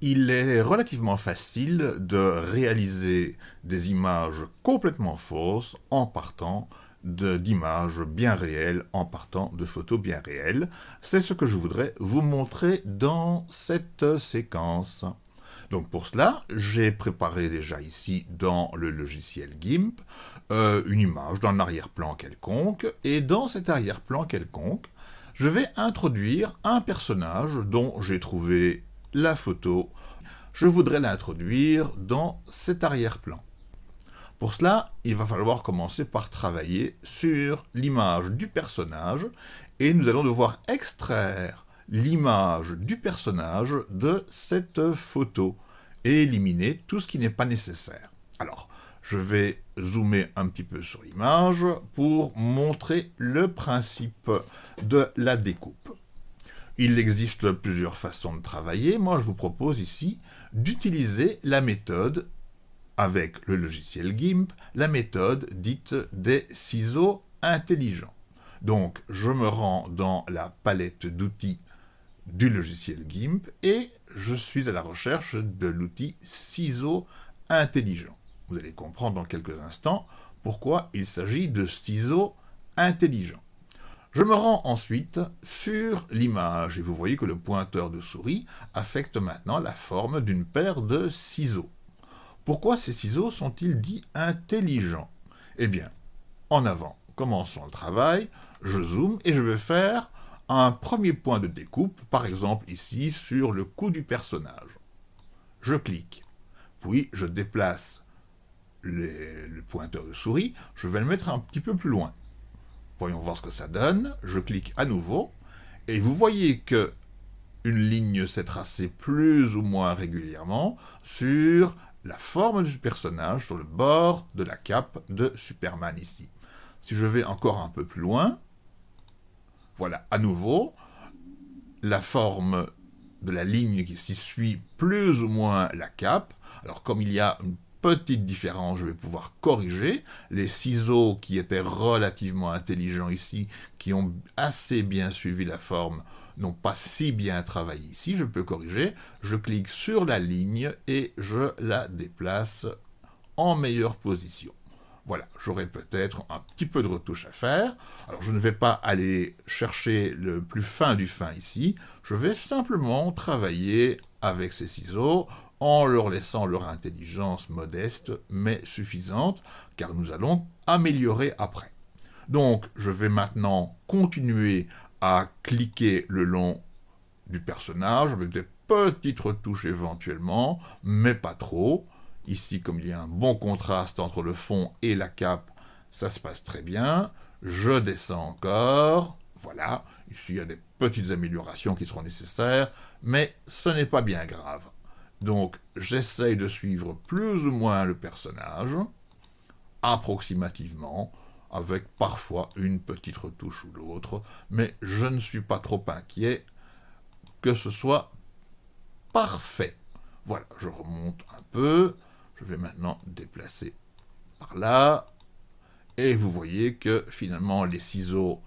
il est relativement facile de réaliser des images complètement fausses en partant d'images bien réelles, en partant de photos bien réelles. C'est ce que je voudrais vous montrer dans cette séquence. Donc pour cela, j'ai préparé déjà ici dans le logiciel GIMP euh, une image d'un arrière-plan quelconque, et dans cet arrière-plan quelconque, je vais introduire un personnage dont j'ai trouvé la photo. Je voudrais l'introduire dans cet arrière-plan. Pour cela, il va falloir commencer par travailler sur l'image du personnage et nous allons devoir extraire l'image du personnage de cette photo et éliminer tout ce qui n'est pas nécessaire. Alors, je vais zoomer un petit peu sur l'image pour montrer le principe de la découpe. Il existe plusieurs façons de travailler. Moi, je vous propose ici d'utiliser la méthode avec le logiciel GIMP, la méthode dite des ciseaux intelligents. Donc, je me rends dans la palette d'outils du logiciel GIMP et je suis à la recherche de l'outil ciseaux intelligents. Vous allez comprendre dans quelques instants pourquoi il s'agit de ciseaux intelligents. Je me rends ensuite sur l'image et vous voyez que le pointeur de souris affecte maintenant la forme d'une paire de ciseaux. Pourquoi ces ciseaux sont-ils dits intelligents? Eh bien, en avant, commençons le travail, je zoome et je vais faire un premier point de découpe, par exemple ici sur le cou du personnage. Je clique, puis je déplace le pointeur de souris, je vais le mettre un petit peu plus loin. Voyons voir ce que ça donne. Je clique à nouveau, et vous voyez que une ligne s'est tracée plus ou moins régulièrement sur la forme du personnage, sur le bord de la cape de Superman ici. Si je vais encore un peu plus loin, voilà, à nouveau, la forme de la ligne qui s'y suit plus ou moins la cape. Alors comme il y a une petite différence, je vais pouvoir corriger. Les ciseaux qui étaient relativement intelligents ici, qui ont assez bien suivi la forme, n'ont pas si bien travaillé ici. Je peux corriger. Je clique sur la ligne et je la déplace en meilleure position. Voilà, j'aurai peut-être un petit peu de retouche à faire. Alors je ne vais pas aller chercher le plus fin du fin ici, je vais simplement travailler avec ces ciseaux en leur laissant leur intelligence modeste mais suffisante, car nous allons améliorer après. Donc je vais maintenant continuer à cliquer le long du personnage, avec des petites retouches éventuellement, mais pas trop. Ici, comme il y a un bon contraste entre le fond et la cape, ça se passe très bien. Je descends encore. Voilà, ici il y a des petites améliorations qui seront nécessaires, mais ce n'est pas bien grave. Donc j'essaye de suivre plus ou moins le personnage, approximativement, avec parfois une petite retouche ou l'autre, mais je ne suis pas trop inquiet que ce soit parfait. Voilà, je remonte un peu, je vais maintenant déplacer par là, et vous voyez que finalement les ciseaux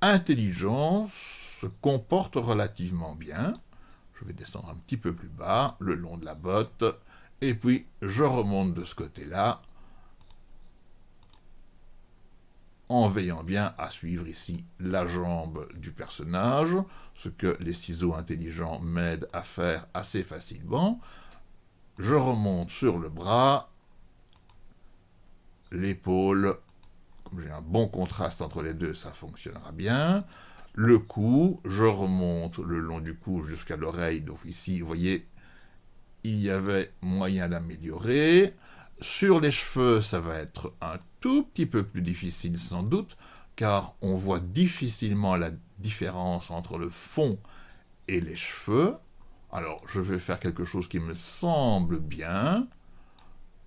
intelligents se comportent relativement bien. Je vais descendre un petit peu plus bas, le long de la botte, et puis je remonte de ce côté-là, en veillant bien à suivre ici la jambe du personnage, ce que les ciseaux intelligents m'aident à faire assez facilement je remonte sur le bras, l'épaule, comme j'ai un bon contraste entre les deux, ça fonctionnera bien. Le cou, je remonte le long du cou jusqu'à l'oreille, donc ici, vous voyez, il y avait moyen d'améliorer. Sur les cheveux, ça va être un tout petit peu plus difficile sans doute, car on voit difficilement la différence entre le fond et les cheveux. Alors, je vais faire quelque chose qui me semble bien,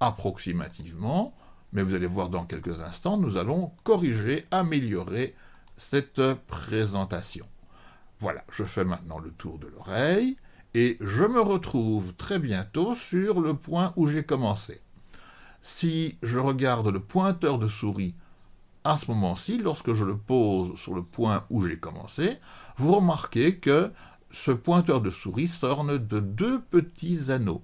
approximativement, mais vous allez voir dans quelques instants, nous allons corriger, améliorer cette présentation. Voilà, je fais maintenant le tour de l'oreille, et je me retrouve très bientôt sur le point où j'ai commencé. Si je regarde le pointeur de souris à ce moment-ci, lorsque je le pose sur le point où j'ai commencé, vous remarquez que ce pointeur de souris s'orne de deux petits anneaux.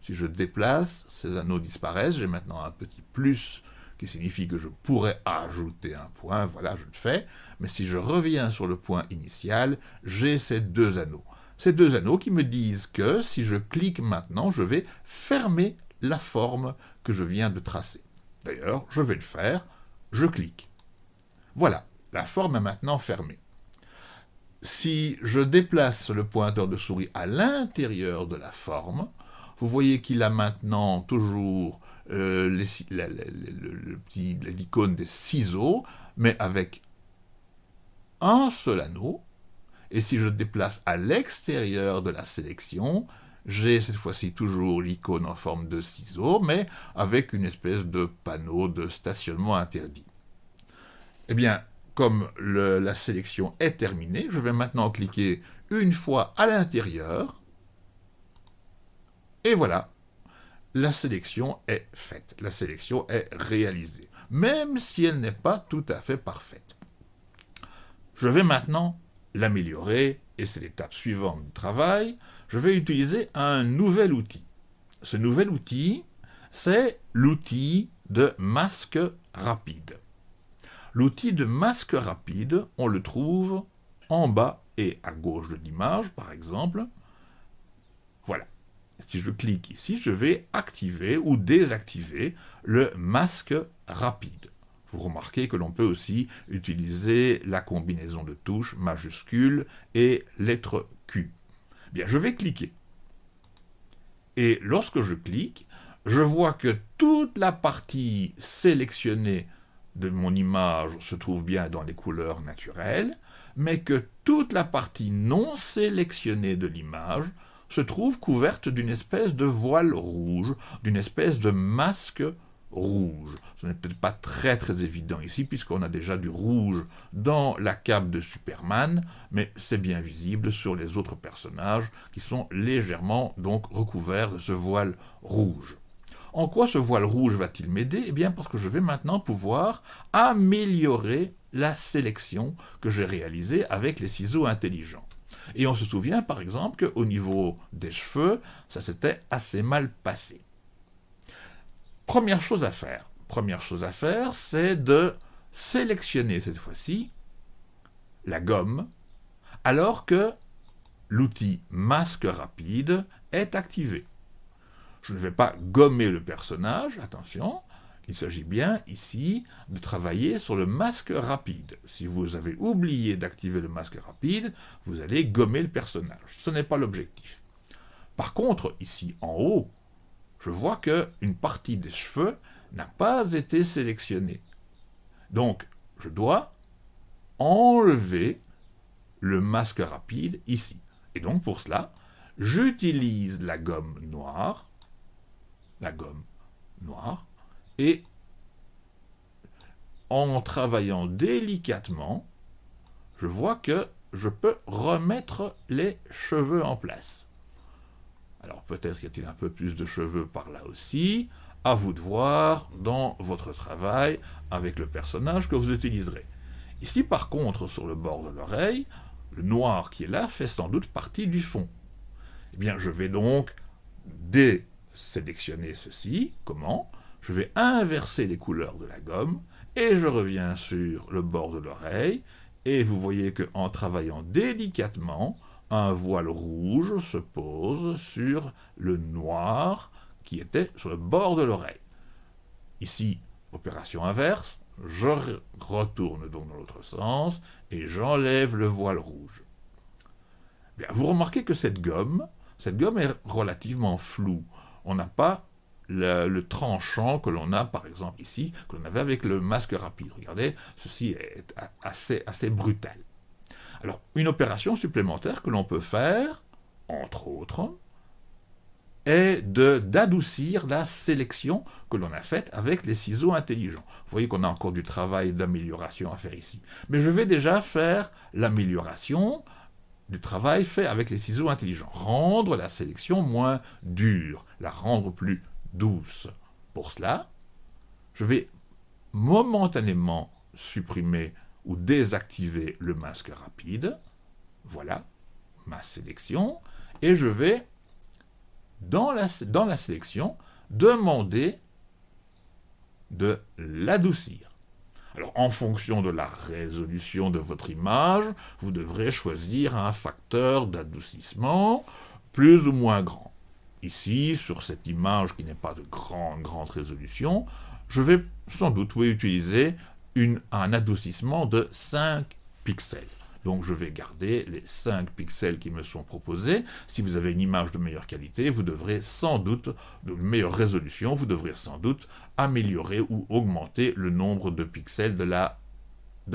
Si je déplace, ces anneaux disparaissent, j'ai maintenant un petit plus qui signifie que je pourrais ajouter un point, voilà, je le fais, mais si je reviens sur le point initial, j'ai ces deux anneaux. Ces deux anneaux qui me disent que si je clique maintenant, je vais fermer la forme que je viens de tracer. D'ailleurs, je vais le faire, je clique. Voilà, la forme est maintenant fermée. Si je déplace le pointeur de souris à l'intérieur de la forme, vous voyez qu'il a maintenant toujours l'icône des ciseaux, mais avec un seul anneau. Et si je déplace à l'extérieur de la sélection, j'ai cette fois-ci toujours l'icône en forme de ciseau, mais avec une espèce de panneau de stationnement interdit. Eh bien, comme la sélection est terminée, je vais maintenant cliquer une fois à l'intérieur, et voilà, la sélection est faite, la sélection est réalisée, même si elle n'est pas tout à fait parfaite. Je vais maintenant l'améliorer, et c'est l'étape suivante du travail, je vais utiliser un nouvel outil. Ce nouvel outil, c'est l'outil de masque rapide. L'outil de masque rapide, on le trouve en bas et à gauche de l'image, par exemple. Voilà. Si je clique ici, je vais activer ou désactiver le masque rapide. Vous remarquez que l'on peut aussi utiliser la combinaison de touches majuscule et lettre Q. Bien, je vais cliquer. Et lorsque je clique, je vois que toute la partie sélectionnée de mon image se trouve bien dans les couleurs naturelles, mais que toute la partie non sélectionnée de l'image se trouve couverte d'une espèce de voile rouge, d'une espèce de masque rouge. Ce n'est peut-être pas très très évident ici, puisqu'on a déjà du rouge dans la cape de Superman, mais c'est bien visible sur les autres personnages, qui sont légèrement donc recouverts de ce voile rouge. En quoi ce voile rouge va-t-il m'aider? Eh bien parce que je vais maintenant pouvoir améliorer la sélection que j'ai réalisée avec les ciseaux intelligents. Et on se souvient par exemple qu'au niveau des cheveux, ça s'était assez mal passé. Première chose à faire, première chose à faire, c'est de sélectionner cette fois-ci la gomme, alors que l'outil masque rapide est activé. Je ne vais pas gommer le personnage, attention, il s'agit bien ici de travailler sur le masque rapide. Si vous avez oublié d'activer le masque rapide, vous allez gommer le personnage. Ce n'est pas l'objectif. Par contre, ici en haut, je vois qu'une partie des cheveux n'a pas été sélectionnée. Donc, je dois enlever le masque rapide ici. Et donc, pour cela, j'utilise la gomme noire, la gomme noire, et en travaillant délicatement, je vois que je peux remettre les cheveux en place. Alors peut-être y a-t-il un peu plus de cheveux par là aussi, à vous de voir dans votre travail avec le personnage que vous utiliserez. Ici par contre, sur le bord de l'oreille, le noir qui est là fait sans doute partie du fond. Eh bien je vais donc désélectionner ceci. Comment? Je vais inverser les couleurs de la gomme, et je reviens sur le bord de l'oreille, et vous voyez qu'en travaillant délicatement, un voile rouge se pose sur le noir qui était sur le bord de l'oreille. Ici, opération inverse, je retourne donc dans l'autre sens et j'enlève le voile rouge. Bien, vous remarquez que cette gomme, cette gomme est relativement floue. On n'a pas le, tranchant que l'on a, par exemple, ici, que l'on avait avec le masque rapide. Regardez, ceci est assez, assez brutal. Alors, une opération supplémentaire que l'on peut faire, entre autres, est d'adoucir la sélection que l'on a faite avec les ciseaux intelligents. Vous voyez qu'on a encore du travail d'amélioration à faire ici. Mais je vais déjà faire l'amélioration du travail fait avec les ciseaux intelligents. Rendre la sélection moins dure, la rendre plus Pour cela, je vais momentanément supprimer ou désactiver le masque rapide. Voilà, ma sélection et je vais, dans la, dans la sélection, demander de l'adoucir. Alors, en fonction de la résolution de votre image, vous devrez choisir un facteur d'adoucissement plus ou moins grand. Ici, sur cette image qui n'est pas de grande, grande résolution, je vais sans doute utiliser un adoucissement de 5 pixels. Donc je vais garder les 5 pixels qui me sont proposés. Si vous avez une image de meilleure qualité, vous devrez sans doute, de meilleure résolution, vous devrez sans doute améliorer ou augmenter le nombre de pixels de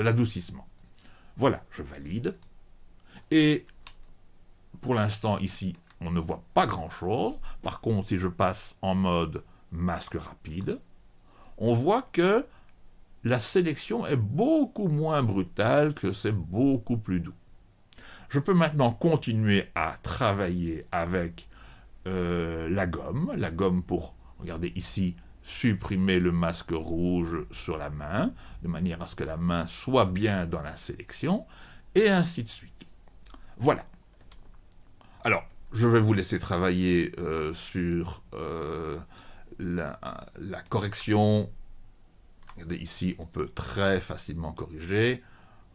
l'adoucissement. La, voilà, je valide. Et pour l'instant, ici, on ne voit pas grand-chose. Par contre, si je passe en mode masque rapide, on voit que la sélection est beaucoup moins brutale, que c'est beaucoup plus doux. Je peux maintenant continuer à travailler avec euh, la gomme, la gomme pour, regardez ici, supprimer le masque rouge sur la main, de manière à ce que la main soit bien dans la sélection, et ainsi de suite. Voilà. Alors, je vais vous laisser travailler euh, sur euh, la, correction ici, on peut très facilement corriger.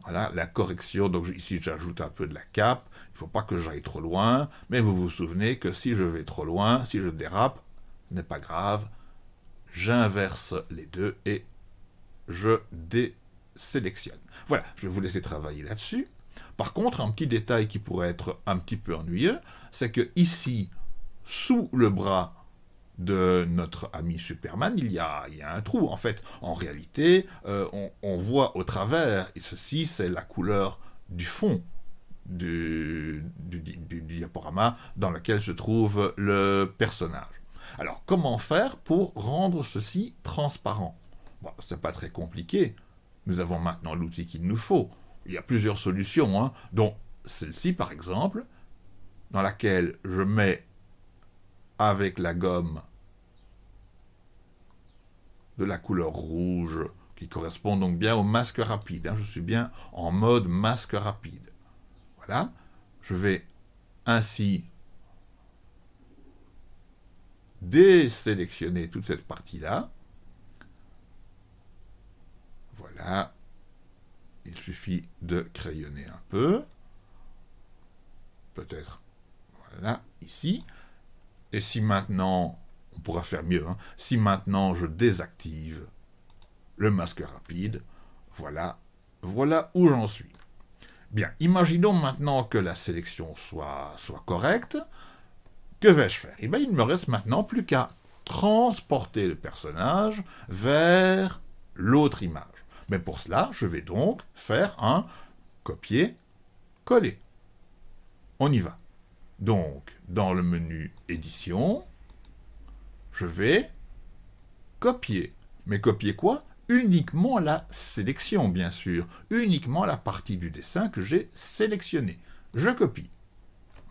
Voilà, la correction, donc ici j'ajoute un peu de la cape, il ne faut pas que j'aille trop loin, mais vous vous souvenez que si je vais trop loin, si je dérape, ce n'est pas grave, j'inverse les deux et je désélectionne. Voilà, je vais vous laisser travailler là-dessus. Par contre, un petit détail qui pourrait être un petit peu ennuyeux, c'est que ici, sous le bras de notre ami Superman, il y a, un trou. En fait, en réalité, euh, on, voit au travers, et ceci, c'est la couleur du fond du, diaporama dans lequel se trouve le personnage. Alors, comment faire pour rendre ceci transparent? Bon, C'est pas très compliqué. Nous avons maintenant l'outil qu'il nous faut. Il y a plusieurs solutions, hein, dont celle-ci, par exemple, dans laquelle je mets avec la gomme de la couleur rouge, qui correspond donc bien au masque rapide. Hein. Je suis bien en mode masque rapide. Voilà. Je vais ainsi désélectionner toute cette partie-là. Voilà. Il suffit de crayonner un peu. Peut-être, voilà, ici. Et si maintenant, on pourra faire mieux, hein, si maintenant je désactive le masque rapide, voilà, voilà où j'en suis. Bien, imaginons maintenant que la sélection soit, correcte. Que vais-je faire? Eh il ne me reste maintenant plus qu'à transporter le personnage vers l'autre image. Mais pour cela, je vais donc faire un copier-coller. On y va. Donc, dans le menu Édition, je vais copier. Mais copier quoi? Uniquement la sélection, bien sûr. Uniquement la partie du dessin que j'ai sélectionnée. Je copie.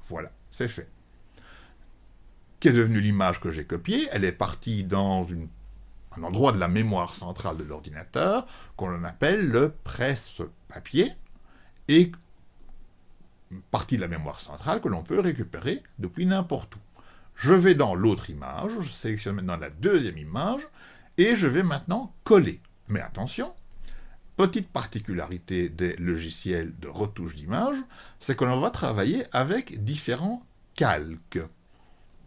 Voilà, c'est fait. Qu'est devenue l'image que j'ai copiée? Elle est partie dans un endroit de la mémoire centrale de l'ordinateur qu'on appelle le presse-papier et partie de la mémoire centrale que l'on peut récupérer depuis n'importe où. Je vais dans l'autre image, je sélectionne maintenant la deuxième image, et je vais maintenant coller. Mais attention, petite particularité des logiciels de retouche d'image, c'est que l'on va travailler avec différents calques.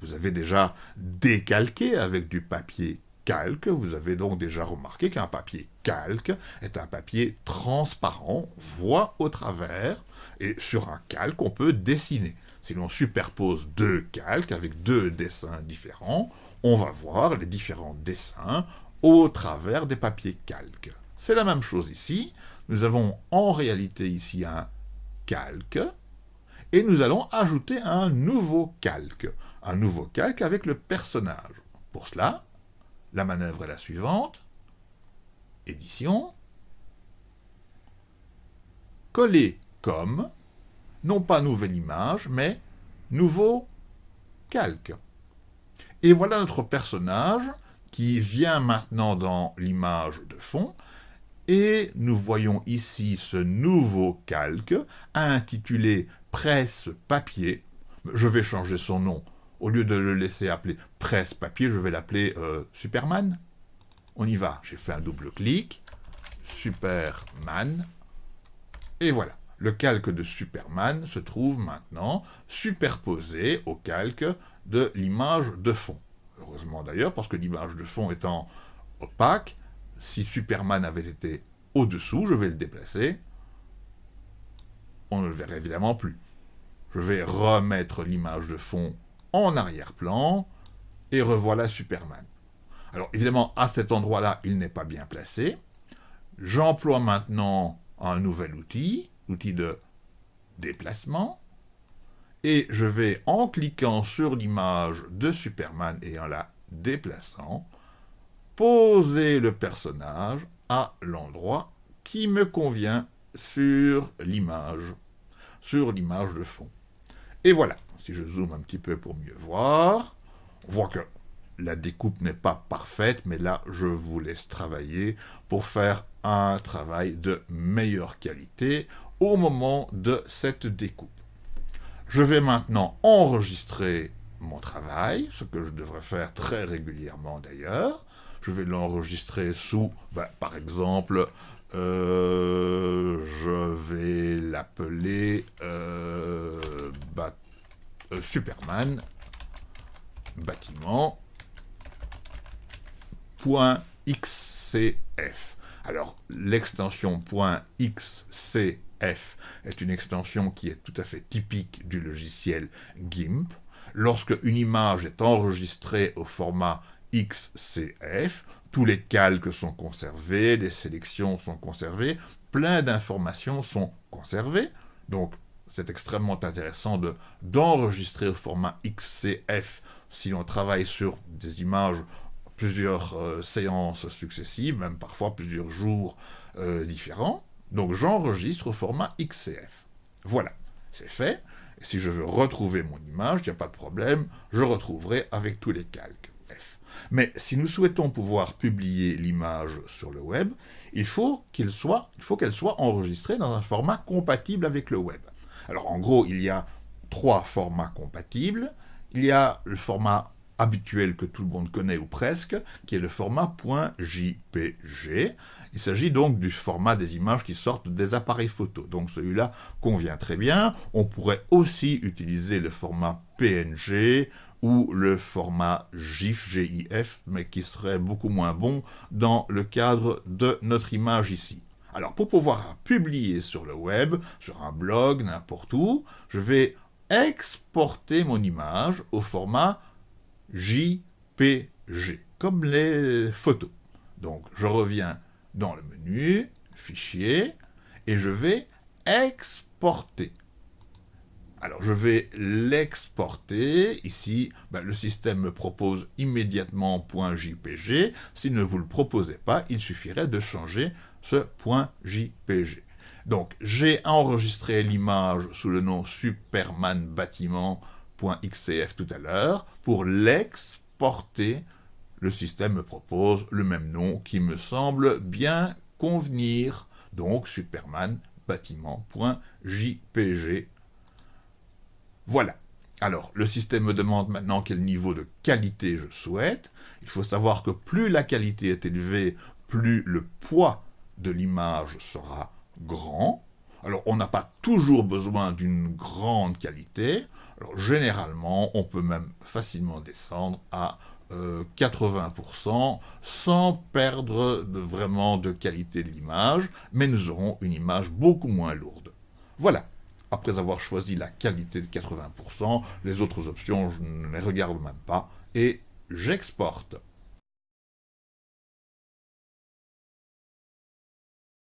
Vous avez déjà décalqué avec du papier calque, vous avez donc déjà remarqué qu'un papier calque est un papier transparent, voit au travers, et sur un calque, on peut dessiner. Si l'on superpose deux calques avec deux dessins différents, on va voir les différents dessins au travers des papiers calques. C'est la même chose ici. Nous avons en réalité ici un calque, et nous allons ajouter un nouveau calque. Un nouveau calque avec le personnage. Pour cela, la manœuvre est la suivante. Édition. Coller comme non pas nouvelle image, mais nouveau calque. Et voilà notre personnage qui vient maintenant dans l'image de fond, Et nous voyons ici ce nouveau calque intitulé Presse Papier. Je vais changer son nom. Au lieu de le laisser appeler Presse Papier, je vais l'appeler euh, Superman. On y va. J'ai fait un double clic. Superman. Et voilà. Le calque de Superman se trouve maintenant superposé au calque de l'image de fond. Heureusement d'ailleurs, parce que l'image de fond étant opaque, si Superman avait été au-dessous, je vais le déplacer, on ne le verrait évidemment plus. Je vais remettre l'image de fond en arrière-plan, et revoilà Superman. Alors évidemment, à cet endroit-là, il n'est pas bien placé. J'emploie maintenant un nouvel outil, l'outil de déplacement, et je vais, en cliquant sur l'image de Superman et en la déplaçant, poser le personnage à l'endroit qui me convient sur l'image, sur l'image de fond. Et voilà, si je zoome un petit peu pour mieux voir, on voit que la découpe n'est pas parfaite, mais là, je vous laisse travailler pour faire un travail de meilleure qualité au moment de cette découpe. Je vais maintenant enregistrer mon travail, ce que je devrais faire très régulièrement d'ailleurs, je vais l'enregistrer sous, ben, par exemple, euh, je vais l'appeler euh, euh, Superman bâtiment. Alors, l'extension .xcf est une extension qui est tout à fait typique du logiciel GIMP. Lorsque une image est enregistrée au format XCF, tous les calques sont conservés, les sélections sont conservées, plein d'informations sont conservées, donc c'est extrêmement intéressant d'enregistrer au format XCF si on travaille sur des images plusieurs euh, séances successives, même parfois plusieurs jours euh, différents. Donc j'enregistre au format XCF. Voilà, c'est fait. Si je veux retrouver mon image, il n'y a pas de problème, je retrouverai avec tous les calques. Mais si nous souhaitons pouvoir publier l'image sur le web, il faut qu'elle soit enregistrée dans un format compatible avec le web. Alors en gros, il y a trois formats compatibles. Il y a le format habituel que tout le monde connaît ou presque, qui est le format .jpg. Il s'agit donc du format des images qui sortent des appareils photo. Donc celui-là convient très bien. On pourrait aussi utiliser le format PNG ou le format GIF, GIF, mais qui serait beaucoup moins bon dans le cadre de notre image ici. Alors pour pouvoir publier sur le web, sur un blog, n'importe où, je vais exporter mon image au format JPG, comme les photos. Donc je reviens dans le menu, fichier, et je vais exporter. Alors je vais l'exporter. Ici, ben, le système me propose immédiatement .jpg. S'il ne vous le proposait pas, il suffirait de changer .jpg. Donc j'ai enregistré l'image sous le nom Superman bâtiment.xcf tout à l'heure. Pour l'exporter, le système me propose le même nom qui me semble bien convenir. Donc Superman bâtiment.jpg voilà. Alors, le système me demande maintenant quel niveau de qualité je souhaite. Il faut savoir que plus la qualité est élevée, plus le poids de l'image sera grand. Alors, on n'a pas toujours besoin d'une grande qualité. Alors, généralement, on peut même facilement descendre à 80% euh, sans perdre vraiment de qualité de l'image, mais nous aurons une image beaucoup moins lourde. Voilà après avoir choisi la qualité de 80%, les autres options, je ne les regarde même pas, et j'exporte.